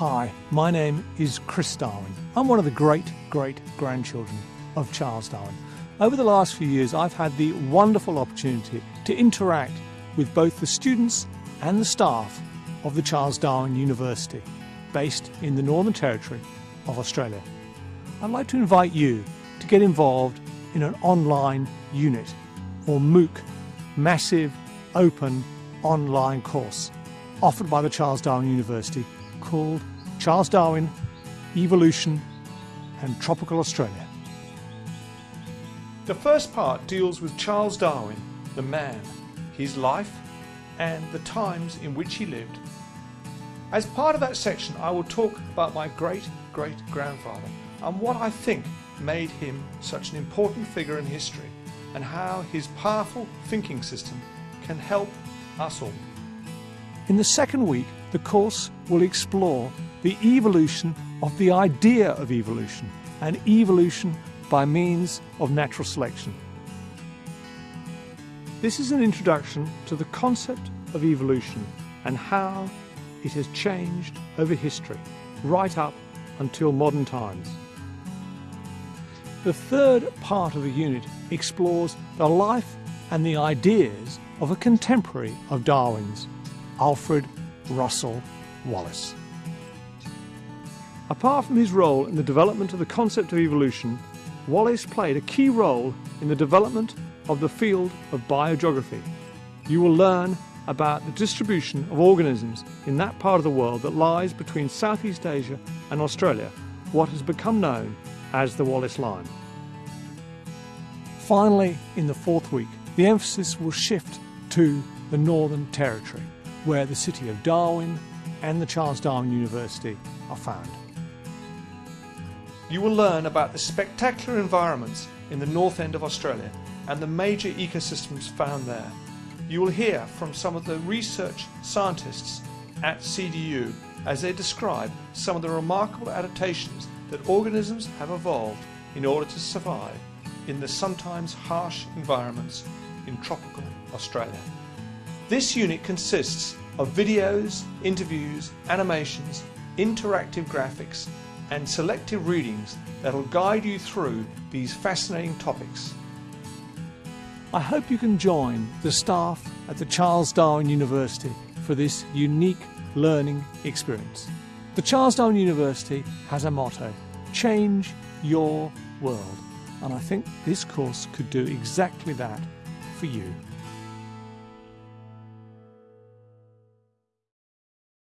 Hi, my name is Chris Darwin. I'm one of the great great grandchildren of Charles Darwin. Over the last few years, I've had the wonderful opportunity to interact with both the students and the staff of the Charles Darwin University, based in the Northern Territory of Australia. I'd like to invite you to get involved in an online unit or MOOC, massive open online course offered by the Charles Darwin University called Charles Darwin Evolution and Tropical Australia. The first part deals with Charles Darwin, the man, his life and the times in which he lived. As part of that section I will talk about my great great grandfather and what I think made him such an important figure in history and how his powerful thinking system can help us all. In the second week, the course will explore the evolution of the idea of evolution and evolution by means of natural selection. This is an introduction to the concept of evolution and how it has changed over history, right up until modern times. The third part of the unit explores the life and the ideas of a contemporary of Darwin's, Alfred Russel Wallace. Apart from his role in the development of the concept of evolution, Wallace played a key role in the development of the field of biogeography. You will learn about the distribution of organisms in that part of the world that lies between Southeast Asia and Australia, what has become known as the Wallace Line. Finally, in the fourth week, the emphasis will shift to the Northern Territory, where the city of Darwin and the Charles Darwin University are found. You will learn about the spectacular environments in the north end of Australia and the major ecosystems found there. You will hear from some of the research scientists at CDU as they describe some of the remarkable adaptations that organisms have evolved in order to survive in the sometimes harsh environments in tropical Australia. This unit consists of videos, interviews, animations, interactive graphics and selective readings that will guide you through these fascinating topics. I hope you can join the staff at the Charles Darwin University for this unique learning experience. The Charles Darwin University has a motto, change your world. And I think this course could do exactly that for you.